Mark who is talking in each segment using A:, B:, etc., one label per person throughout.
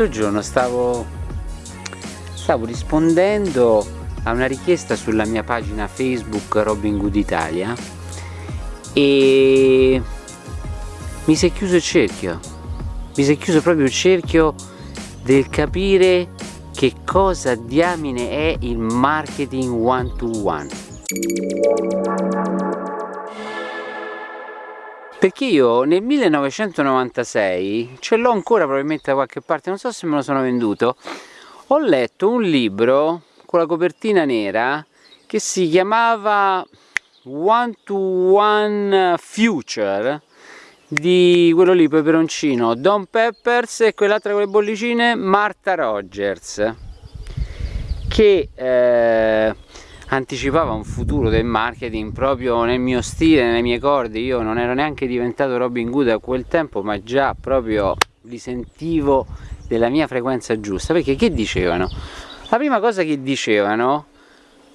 A: L'altro giorno stavo, stavo rispondendo a una richiesta sulla mia pagina Facebook Robin Good Italia e mi si è chiuso il cerchio, mi si è chiuso proprio il cerchio del capire che cosa diamine è il marketing one to one. Perché io nel 1996, ce l'ho ancora probabilmente da qualche parte, non so se me lo sono venduto, ho letto un libro con la copertina nera che si chiamava One to One Future di quello lì peperoncino Don Peppers e quell'altra con le bollicine Marta Rogers che eh, anticipava un futuro del marketing proprio nel mio stile, nelle mie corde io non ero neanche diventato Robin Hood a quel tempo ma già proprio li sentivo della mia frequenza giusta perché che dicevano? la prima cosa che dicevano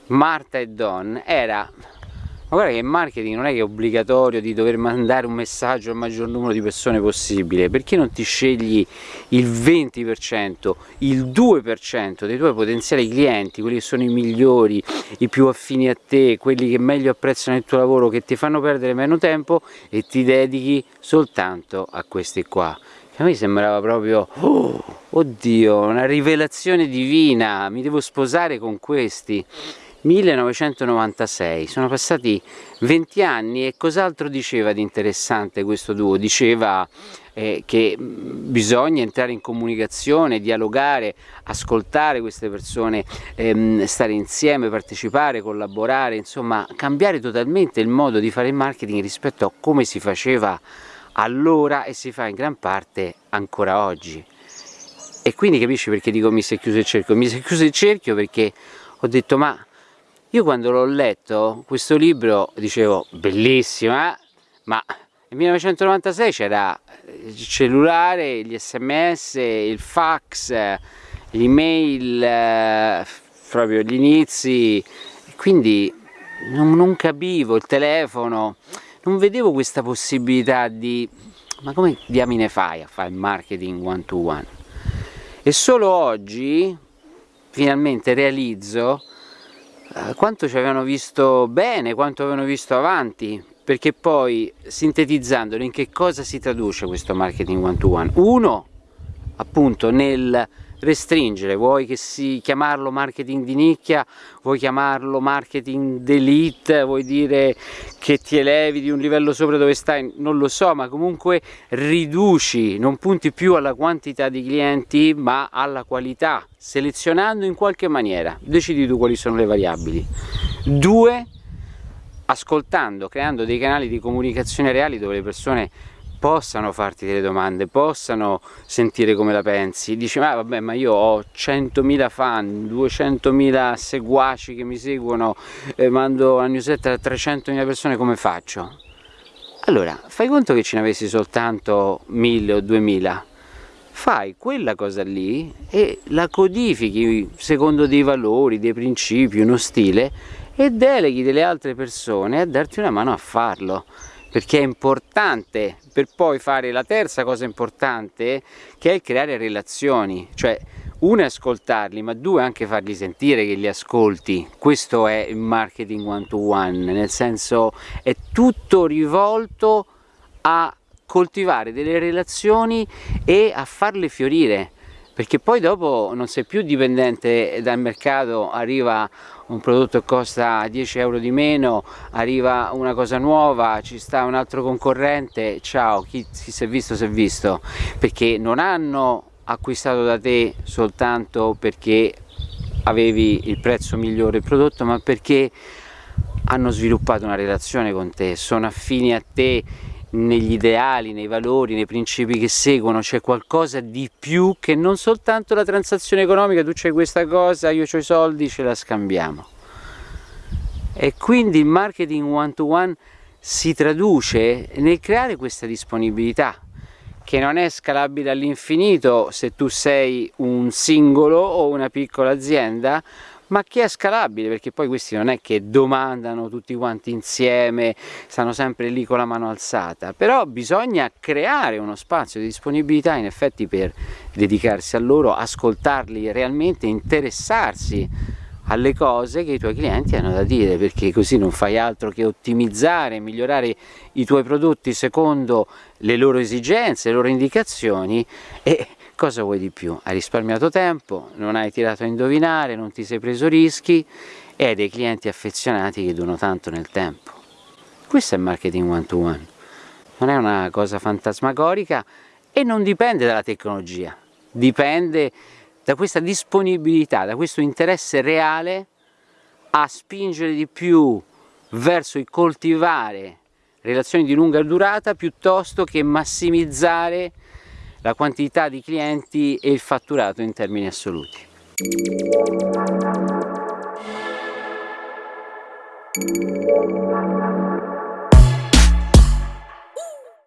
A: Marta e Don era ma guarda che il marketing non è che è obbligatorio di dover mandare un messaggio al maggior numero di persone possibile. Perché non ti scegli il 20% il 2% dei tuoi potenziali clienti quelli che sono i migliori i più affini a te quelli che meglio apprezzano il tuo lavoro che ti fanno perdere meno tempo e ti dedichi soltanto a questi qua. A me sembrava proprio oh, oddio una rivelazione divina mi devo sposare con questi 1996, sono passati 20 anni e cos'altro diceva di interessante questo duo? Diceva eh, che bisogna entrare in comunicazione, dialogare, ascoltare queste persone, ehm, stare insieme, partecipare, collaborare, insomma cambiare totalmente il modo di fare il marketing rispetto a come si faceva allora e si fa in gran parte ancora oggi. E quindi capisci perché dico mi si è chiuso il cerchio? Mi si è chiuso il cerchio perché ho detto ma io quando l'ho letto, questo libro, dicevo, bellissima, eh? ma nel 1996 c'era il cellulare, gli sms, il fax, l'email, eh, proprio gli inizi, quindi non, non capivo, il telefono, non vedevo questa possibilità di, ma come diamine fai a fare marketing one to one? E solo oggi finalmente realizzo quanto ci avevano visto bene, quanto avevano visto avanti, perché poi sintetizzandolo in che cosa si traduce questo marketing one to one? Uno, appunto nel restringere, vuoi che si chiamarlo marketing di nicchia, vuoi chiamarlo marketing d'elite, vuoi dire che ti elevi di un livello sopra dove stai, non lo so, ma comunque riduci, non punti più alla quantità di clienti ma alla qualità, selezionando in qualche maniera, decidi tu quali sono le variabili. Due, ascoltando, creando dei canali di comunicazione reali dove le persone possano farti delle domande, possano sentire come la pensi, dici ma vabbè ma io ho 100.000 fan, 200.000 seguaci che mi seguono, eh, mando la newsletter a 300.000 persone, come faccio? Allora, fai conto che ce ne avessi soltanto 1.000 o 2.000, fai quella cosa lì e la codifichi secondo dei valori, dei principi, uno stile e deleghi delle altre persone a darti una mano a farlo perché è importante per poi fare la terza cosa importante che è creare relazioni cioè uno è ascoltarli ma due anche fargli sentire che li ascolti. Questo è il marketing one to one nel senso è tutto rivolto a coltivare delle relazioni e a farle fiorire perché poi dopo non sei più dipendente dal mercato, arriva un prodotto costa 10 euro di meno, arriva una cosa nuova, ci sta un altro concorrente, ciao, chi, chi si è visto si è visto, perché non hanno acquistato da te soltanto perché avevi il prezzo migliore del prodotto, ma perché hanno sviluppato una relazione con te, sono affini a te negli ideali, nei valori, nei principi che seguono, c'è qualcosa di più che non soltanto la transazione economica, tu c'hai questa cosa, io ho i soldi, ce la scambiamo. E quindi il marketing one to one si traduce nel creare questa disponibilità che non è scalabile all'infinito se tu sei un singolo o una piccola azienda ma che è scalabile? Perché poi questi non è che domandano tutti quanti insieme, stanno sempre lì con la mano alzata, però bisogna creare uno spazio di disponibilità in effetti per dedicarsi a loro, ascoltarli realmente, interessarsi alle cose che i tuoi clienti hanno da dire perché così non fai altro che ottimizzare, migliorare i tuoi prodotti secondo le loro esigenze, le loro indicazioni e cosa vuoi di più? Hai risparmiato tempo, non hai tirato a indovinare, non ti sei preso rischi e hai dei clienti affezionati che durano tanto nel tempo. Questo è marketing one to one, non è una cosa fantasmagorica e non dipende dalla tecnologia, dipende da questa disponibilità, da questo interesse reale a spingere di più verso il coltivare relazioni di lunga durata piuttosto che massimizzare la quantità di clienti e il fatturato in termini assoluti.